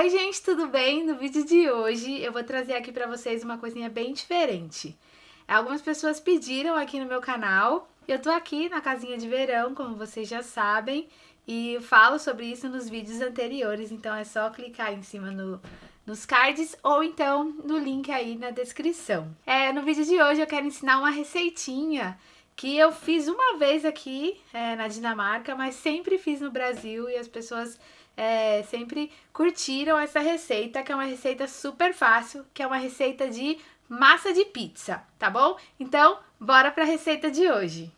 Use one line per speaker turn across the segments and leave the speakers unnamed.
Oi gente, tudo bem? No vídeo de hoje eu vou trazer aqui pra vocês uma coisinha bem diferente. Algumas pessoas pediram aqui no meu canal, eu tô aqui na casinha de verão, como vocês já sabem, e falo sobre isso nos vídeos anteriores, então é só clicar em cima no, nos cards ou então no link aí na descrição. É, no vídeo de hoje eu quero ensinar uma receitinha que eu fiz uma vez aqui é, na Dinamarca, mas sempre fiz no Brasil e as pessoas é, sempre curtiram essa receita, que é uma receita super fácil, que é uma receita de massa de pizza, tá bom? Então, bora para a receita de hoje.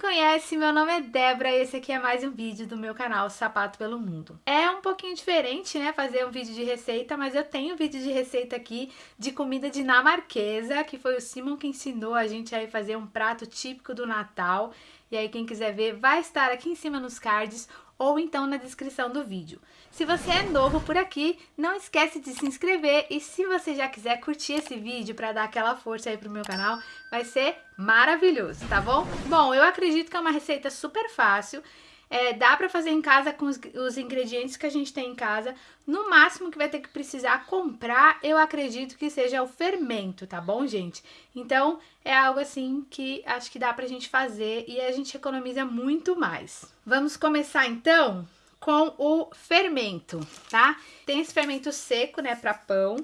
Conhece, meu nome é Débora e esse aqui é mais um vídeo do meu canal Sapato pelo Mundo. É um pouquinho diferente, né, fazer um vídeo de receita, mas eu tenho um vídeo de receita aqui de comida dinamarquesa, que foi o Simon que ensinou a gente a fazer um prato típico do Natal. E aí quem quiser ver vai estar aqui em cima nos cards ou então na descrição do vídeo. Se você é novo por aqui, não esquece de se inscrever e se você já quiser curtir esse vídeo para dar aquela força aí pro meu canal, vai ser maravilhoso, tá bom? Bom, eu acredito que é uma receita super fácil, é, dá pra fazer em casa com os, os, ingredientes que a gente tem em casa. No máximo que vai ter que precisar comprar, eu acredito que seja o fermento, tá bom, gente? Então, é algo assim que acho que dá pra gente fazer e a gente economiza muito mais. Vamos começar então com o fermento, tá? Tem esse fermento seco, né, pra pão.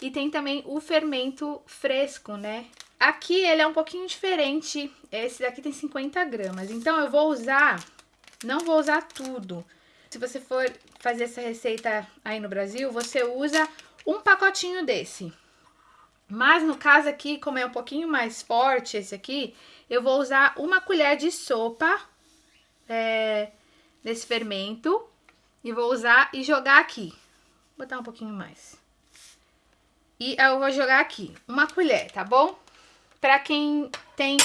E tem também o fermento fresco, né? Aqui ele é um pouquinho diferente, esse daqui tem 50 gramas. Então eu vou usar não vou usar tudo. Se você for fazer essa receita aí no Brasil, você usa um pacotinho desse. Mas no caso aqui, como é um pouquinho mais forte esse aqui, eu vou usar uma colher de sopa é, desse fermento. E vou usar e jogar aqui. Vou botar um pouquinho mais. E eu vou jogar aqui, uma colher, tá bom? Pra quem tem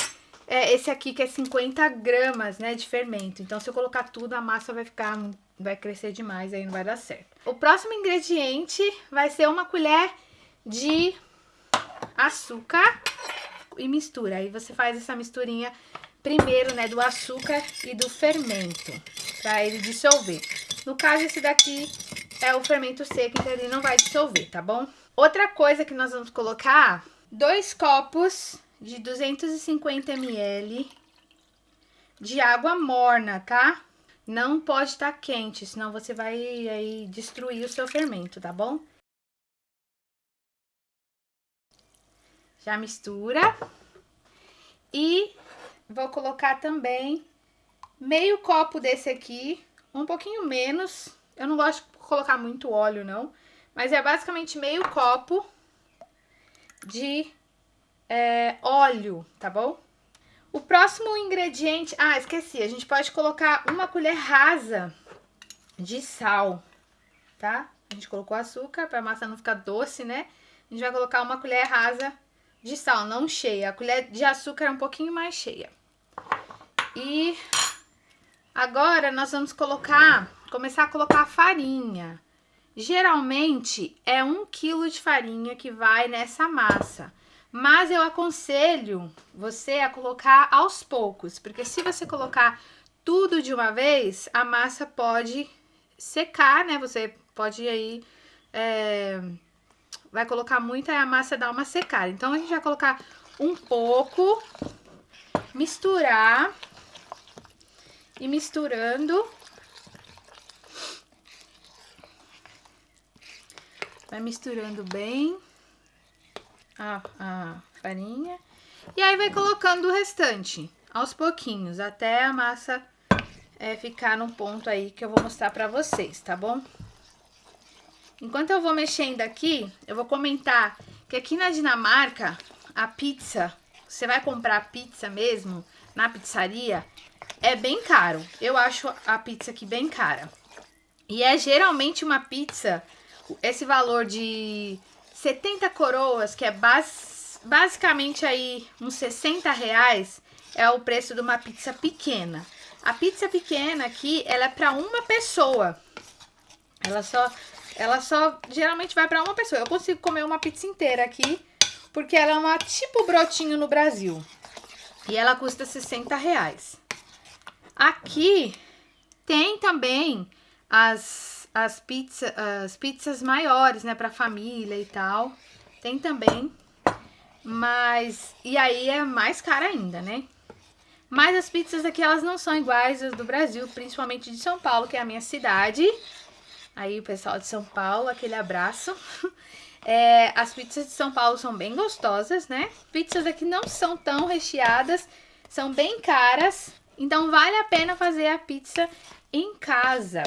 é, esse aqui que é 50 gramas, né, de fermento. Então, se eu colocar tudo, a massa vai ficar, vai crescer demais, aí não vai dar certo. O próximo ingrediente vai ser uma colher de açúcar e mistura. Aí você faz essa misturinha primeiro, né, do açúcar e do fermento, pra ele dissolver. No caso, esse daqui é o fermento seco, então ele não vai dissolver, tá bom? Outra coisa que nós vamos colocar, dois copos de 250 ml de água morna, tá? Não pode estar tá quente, senão você vai aí destruir o seu fermento, tá bom? Já mistura. E vou colocar também meio copo desse aqui, um pouquinho menos. Eu não gosto de colocar muito óleo, não. Mas é basicamente meio copo de é, óleo, tá bom? O próximo ingrediente... Ah, esqueci. A gente pode colocar uma colher rasa de sal, tá? A gente colocou açúcar para a massa não ficar doce, né? A gente vai colocar uma colher rasa de sal, não cheia. A colher de açúcar é um pouquinho mais cheia. E agora nós vamos colocar, começar a colocar farinha. Geralmente é um quilo de farinha que vai nessa massa. Mas eu aconselho você a colocar aos poucos, porque se você colocar tudo de uma vez, a massa pode secar, né? Você pode aí... É, vai colocar muito, aí a massa dá uma secada. Então, a gente vai colocar um pouco, misturar e misturando. Vai misturando bem a, a farinha. E aí vai colocando o restante, aos pouquinhos, até a massa é, ficar num ponto aí que eu vou mostrar pra vocês, tá bom? Enquanto eu vou mexendo aqui, eu vou comentar que aqui na Dinamarca, a pizza, você vai comprar pizza mesmo na pizzaria, é bem caro. Eu acho a pizza aqui bem cara. E é geralmente uma pizza, esse valor de 70 coroas, que é bas basicamente aí uns 60 reais, é o preço de uma pizza pequena. A pizza pequena aqui, ela é para uma pessoa. Ela só, ela só geralmente vai para uma pessoa. Eu consigo comer uma pizza inteira aqui porque ela é uma tipo brotinho no Brasil. E ela custa 60 reais. Aqui tem também as, as, pizza, as pizzas maiores, né, pra família e tal. Tem também, mas... E aí é mais cara ainda, né? Mas as pizzas aqui, elas não são iguais às do Brasil, principalmente de São Paulo, que é a minha cidade. Aí o pessoal de São Paulo, aquele abraço. É, as pizzas de São Paulo são bem gostosas, né? Pizzas aqui não são tão recheadas, são bem caras. Então vale a pena fazer a pizza em casa.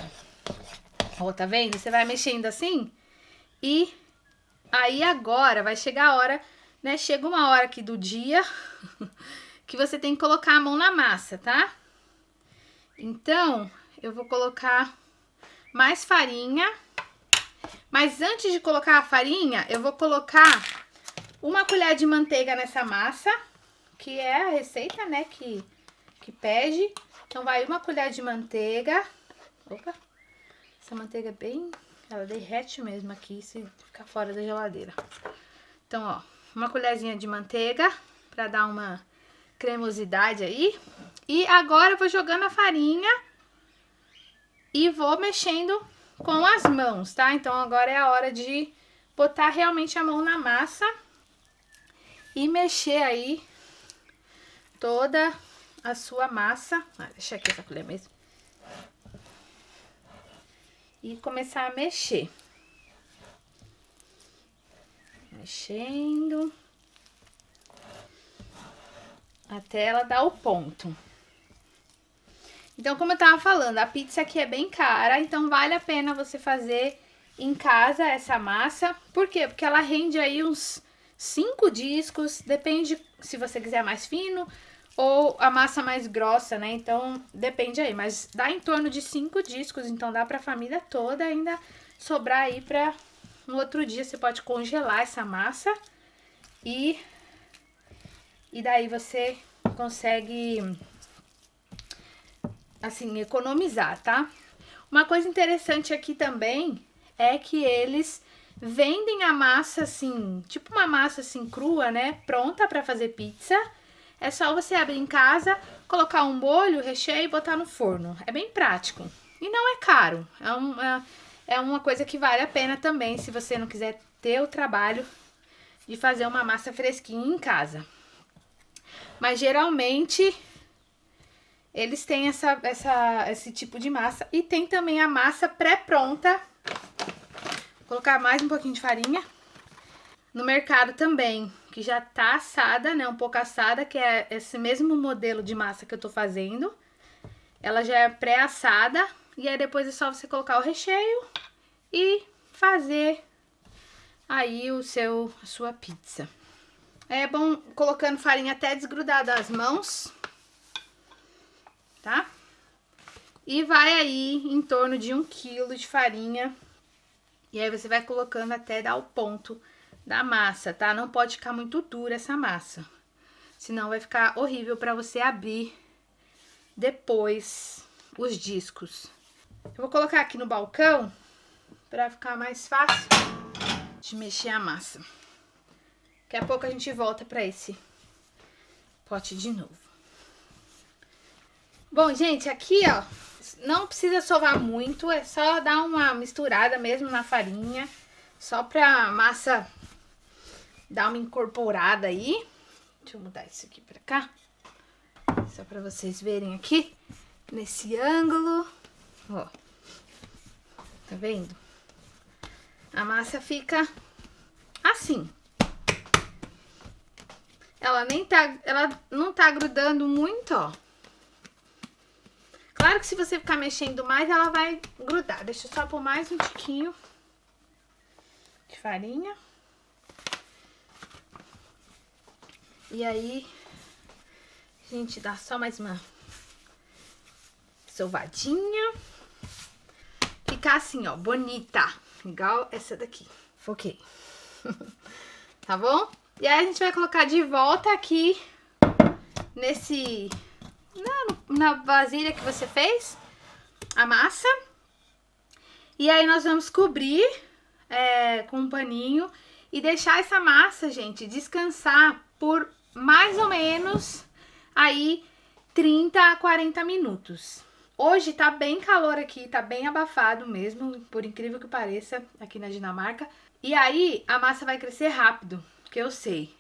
Ó, tá vendo? Você vai mexendo assim e aí agora vai chegar a hora, né? Chega uma hora aqui do dia que você tem que colocar a mão na massa, tá? Então, eu vou colocar mais farinha. Mas antes de colocar a farinha, eu vou colocar uma colher de manteiga nessa massa, que é a receita, né, que, que pede. Então, vai uma colher de manteiga. Opa! Essa manteiga é bem... Ela derrete mesmo aqui se ficar fora da geladeira. Então, ó, uma colherzinha de manteiga pra dar uma cremosidade aí. E agora eu vou jogando a farinha e vou mexendo com as mãos, tá? Então agora é a hora de botar realmente a mão na massa e mexer aí toda a sua massa. Ah, deixa aqui essa colher mesmo. E começar a mexer. Mexendo até ela dar o ponto. Então, como eu tava falando, a pizza aqui é bem cara, então vale a pena você fazer em casa essa massa. Por quê? Porque ela rende aí uns cinco discos, depende se você quiser mais fino ou a massa mais grossa, né? Então, depende aí, mas dá em torno de cinco discos, então dá pra família toda ainda sobrar aí pra no outro dia você pode congelar essa massa e e daí você consegue, assim, economizar, tá? Uma coisa interessante aqui também é que eles vendem a massa assim, tipo uma massa assim crua, né? Pronta para fazer pizza. É só você abrir em casa, colocar um bolho, recheio e botar no forno. É bem prático. E não é caro. É, um, é, é uma coisa que vale a pena também, se você não quiser ter o trabalho de fazer uma massa fresquinha em casa. Mas geralmente eles têm essa, essa, esse tipo de massa. E tem também a massa pré-pronta. Vou colocar mais um pouquinho de farinha. No mercado também, que já tá assada, né? Um pouco assada, que é esse mesmo modelo de massa que eu tô fazendo. Ela já é pré-assada. E aí depois é só você colocar o recheio e fazer aí o seu, a sua pizza. É bom colocando farinha até desgrudar das mãos, tá? E vai aí em torno de um quilo de farinha. E aí você vai colocando até dar o ponto da massa, tá? Não pode ficar muito dura essa massa. Senão vai ficar horrível pra você abrir depois os discos. Eu vou colocar aqui no balcão pra ficar mais fácil de mexer a massa. Daqui a pouco a gente volta para esse pote de novo. Bom, gente, aqui, ó, não precisa sovar muito, é só dar uma misturada mesmo na farinha, só pra massa dar uma incorporada aí. Deixa eu mudar isso aqui pra cá, só pra vocês verem aqui, nesse ângulo, ó. Tá vendo? A massa fica assim. Ela nem tá, ela não tá grudando muito, ó. Claro que se você ficar mexendo mais, ela vai grudar. Deixa eu só pôr mais um tiquinho de farinha. E aí, a gente dá só mais uma sovadinha. Ficar assim, ó, bonita. Igual essa daqui. Foquei. tá bom? E aí a gente vai colocar de volta aqui nesse... Na, na vasilha que você fez, a massa. E aí nós vamos cobrir é, com um paninho e deixar essa massa, gente, descansar por mais ou menos aí 30 a 40 minutos. Hoje tá bem calor aqui, tá bem abafado mesmo, por incrível que pareça, aqui na Dinamarca. E aí a massa vai crescer rápido, que eu sei.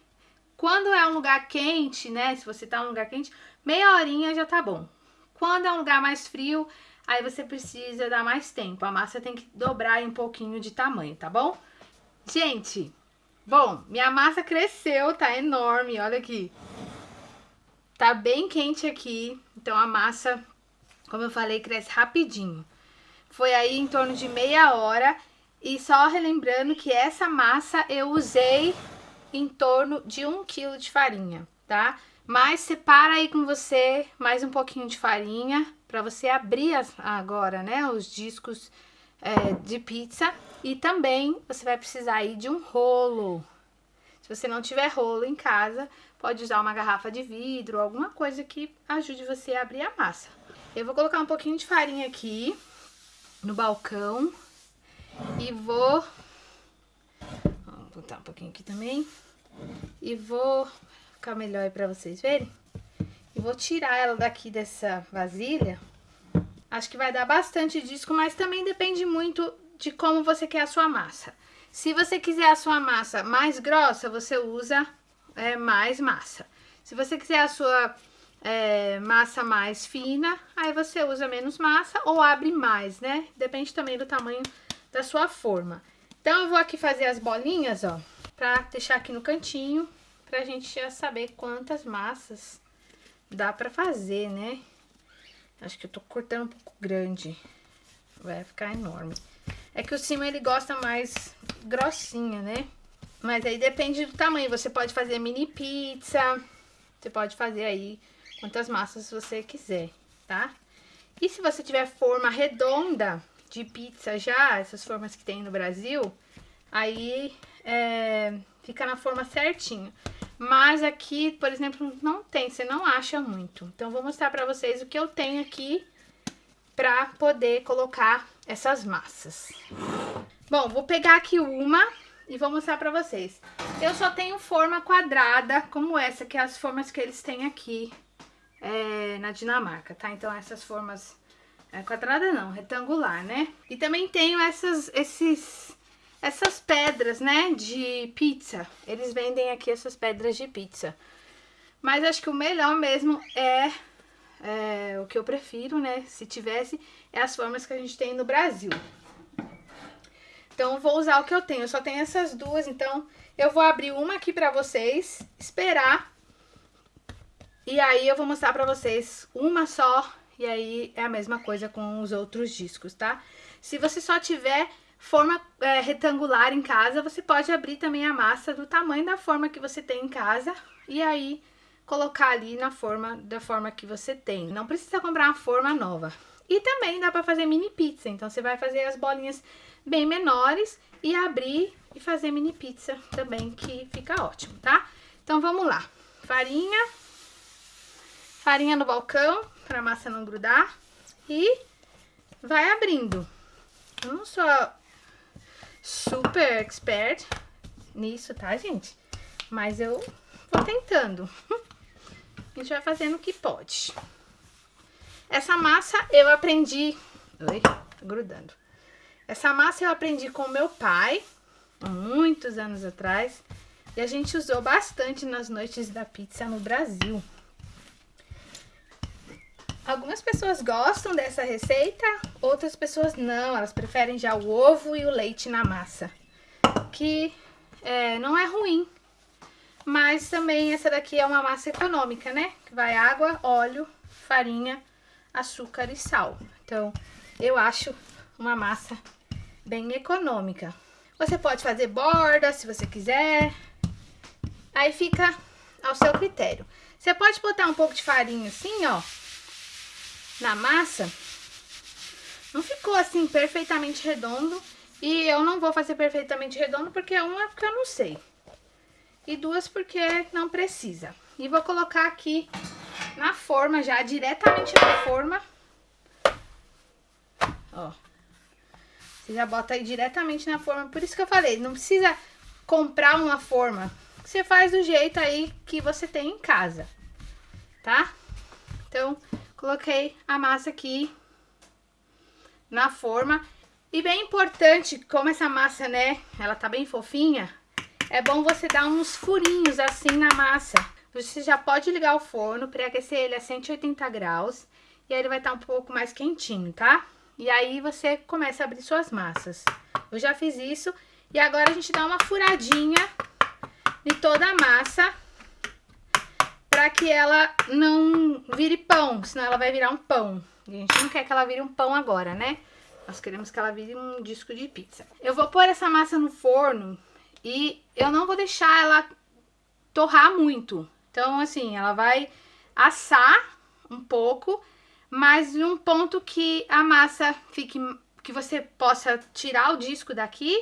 Quando é um lugar quente, né, se você tá num lugar quente, meia horinha já tá bom. Quando é um lugar mais frio, aí você precisa dar mais tempo. A massa tem que dobrar um pouquinho de tamanho, tá bom? Gente, bom, minha massa cresceu, tá enorme, olha aqui. Tá bem quente aqui, então a massa como eu falei, cresce rapidinho. Foi aí em torno de meia hora. E só relembrando que essa massa eu usei em torno de um quilo de farinha, tá? Mas separa aí com você mais um pouquinho de farinha para você abrir as, agora, né, os discos é, de pizza. E também você vai precisar aí de um rolo. Se você não tiver rolo em casa, pode usar uma garrafa de vidro, alguma coisa que ajude você a abrir a massa. Eu vou colocar um pouquinho de farinha aqui no balcão e vou... Vou botar um pouquinho aqui também. E vou ficar melhor aí pra vocês verem. E vou tirar ela daqui dessa vasilha. Acho que vai dar bastante disco, mas também depende muito de como você quer a sua massa. Se você quiser a sua massa mais grossa, você usa é, mais massa. Se você quiser a sua é, massa mais fina, aí você usa menos massa ou abre mais, né? Depende também do tamanho da sua forma. Então, eu vou aqui fazer as bolinhas, ó, pra deixar aqui no cantinho, pra gente já saber quantas massas dá pra fazer, né? Acho que eu tô cortando um pouco grande, vai ficar enorme. É que o cima ele gosta mais grossinha, né? Mas aí depende do tamanho, você pode fazer mini pizza, você pode fazer aí quantas massas você quiser, tá? E se você tiver forma redonda de pizza já, essas formas que tem no Brasil, aí é, fica na forma certinho. Mas aqui, por exemplo, não tem, você não acha muito. Então, vou mostrar pra vocês o que eu tenho aqui pra poder colocar essas massas. Bom, vou pegar aqui uma e vou mostrar pra vocês. Eu só tenho forma quadrada, como essa, que é as formas que eles têm aqui é, na Dinamarca, tá? Então essas formas é, quadrada não, retangular, né? E também tenho essas, esses, essas pedras, né, de pizza. Eles vendem aqui essas pedras de pizza. Mas acho que o melhor mesmo é, é o que eu prefiro, né, se tivesse, é as formas que a gente tem no Brasil. Então, vou usar o que eu tenho. Eu só tenho essas duas, então eu vou abrir uma aqui pra vocês, esperar e aí eu vou mostrar pra vocês uma só, e aí é a mesma coisa com os outros discos, tá? Se você só tiver forma é, retangular em casa, você pode abrir também a massa do tamanho da forma que você tem em casa, e aí colocar ali na forma da forma que você tem. Não precisa comprar uma forma nova. E também dá pra fazer mini pizza, então você vai fazer as bolinhas bem menores e abrir e fazer mini pizza também, que fica ótimo, tá? Então vamos lá. Farinha, farinha no balcão, pra massa não grudar. E vai abrindo. Eu não sou super expert nisso, tá, gente? Mas eu vou tentando. A gente vai fazendo o que pode. Essa massa eu aprendi... Oi, tá grudando. Essa massa eu aprendi com meu pai, muitos anos atrás. E a gente usou bastante nas noites da pizza no Brasil. Algumas pessoas gostam dessa receita, outras pessoas não. Elas preferem já o ovo e o leite na massa. Que é, não é ruim. Mas também essa daqui é uma massa econômica, né? Que vai água, óleo, farinha, açúcar e sal. Então, eu acho uma massa bem econômica. Você pode fazer borda, se você quiser. Aí fica ao seu critério. Você pode botar um pouco de farinha assim, ó na massa, não ficou assim perfeitamente redondo. E eu não vou fazer perfeitamente redondo porque uma, porque eu não sei. E duas porque não precisa. E vou colocar aqui na forma já, diretamente na forma. Ó. Você já bota aí diretamente na forma. Por isso que eu falei, não precisa comprar uma forma. Você faz do jeito aí que você tem em casa, tá? Então, coloquei a massa aqui na forma. E bem importante, como essa massa, né, ela tá bem fofinha, é bom você dar uns furinhos assim na massa. Você já pode ligar o forno, pré-aquecer ele a 180 graus, e aí ele vai estar tá um pouco mais quentinho, tá? E aí você começa a abrir suas massas. Eu já fiz isso, e agora a gente dá uma furadinha em toda a massa, para que ela não vire pão, senão ela vai virar um pão. A gente não quer que ela vire um pão agora, né? Nós queremos que ela vire um disco de pizza. Eu vou pôr essa massa no forno e eu não vou deixar ela torrar muito. Então, assim, ela vai assar um pouco, mas num ponto que a massa fique... Que você possa tirar o disco daqui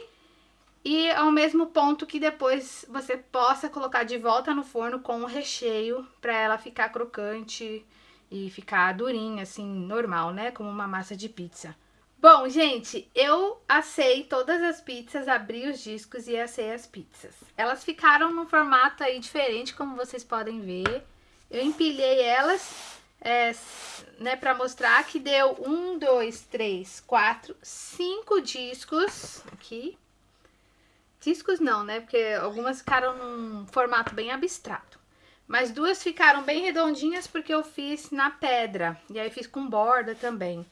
e ao mesmo ponto que depois você possa colocar de volta no forno com o recheio para ela ficar crocante e ficar durinha, assim, normal, né? Como uma massa de pizza. Bom, gente, eu assei todas as pizzas, abri os discos e assei as pizzas. Elas ficaram num formato aí diferente, como vocês podem ver. Eu empilhei elas, é, né, pra mostrar que deu um, dois, três, quatro, cinco discos aqui. Discos não, né, porque algumas ficaram num formato bem abstrato. Mas duas ficaram bem redondinhas porque eu fiz na pedra, e aí fiz com borda também.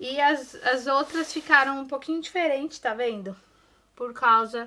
E as, as outras ficaram um pouquinho diferentes, tá vendo? Por causa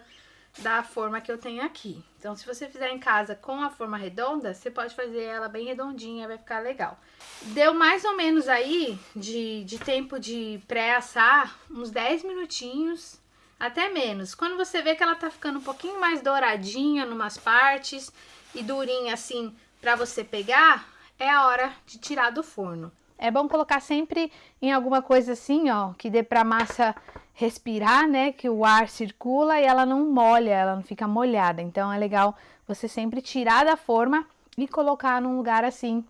da forma que eu tenho aqui. Então, se você fizer em casa com a forma redonda, você pode fazer ela bem redondinha, vai ficar legal. Deu mais ou menos aí de, de tempo de pré-assar, uns 10 minutinhos, até menos. Quando você vê que ela tá ficando um pouquinho mais douradinha numas partes e durinha assim pra você pegar, é a hora de tirar do forno. É bom colocar sempre em alguma coisa assim, ó, que dê pra massa respirar, né? Que o ar circula e ela não molha, ela não fica molhada. Então é legal você sempre tirar da forma e colocar num lugar assim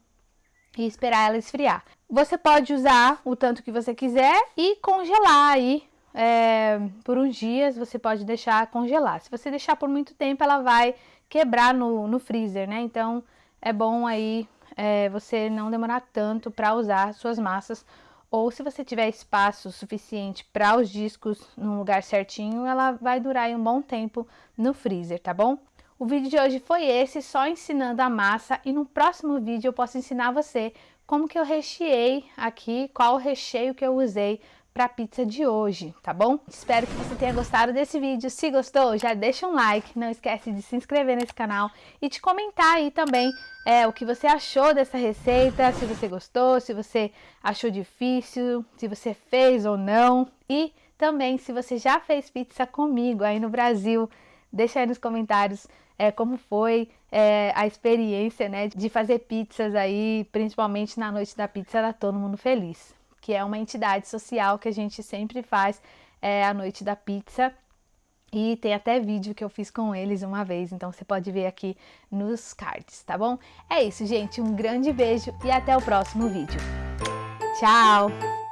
e esperar ela esfriar. Você pode usar o tanto que você quiser e congelar aí é, por uns dias, você pode deixar congelar. Se você deixar por muito tempo, ela vai quebrar no, no freezer, né? Então é bom aí é, você não demorar tanto para usar suas massas ou se você tiver espaço suficiente para os discos num lugar certinho, ela vai durar um bom tempo no freezer, tá bom? O vídeo de hoje foi esse, só ensinando a massa e no próximo vídeo eu posso ensinar você como que eu recheei aqui, qual o recheio que eu usei para a pizza de hoje, tá bom? Espero que você tenha gostado desse vídeo. Se gostou, já deixa um like, não esquece de se inscrever nesse canal e de comentar aí também é, o que você achou dessa receita, se você gostou, se você achou difícil, se você fez ou não e também se você já fez pizza comigo aí no Brasil, deixa aí nos comentários é, como foi é, a experiência né, de fazer pizzas aí, principalmente na noite da pizza, era todo mundo feliz que é uma entidade social que a gente sempre faz é, a noite da pizza. E tem até vídeo que eu fiz com eles uma vez, então você pode ver aqui nos cards, tá bom? É isso, gente. Um grande beijo e até o próximo vídeo. Tchau!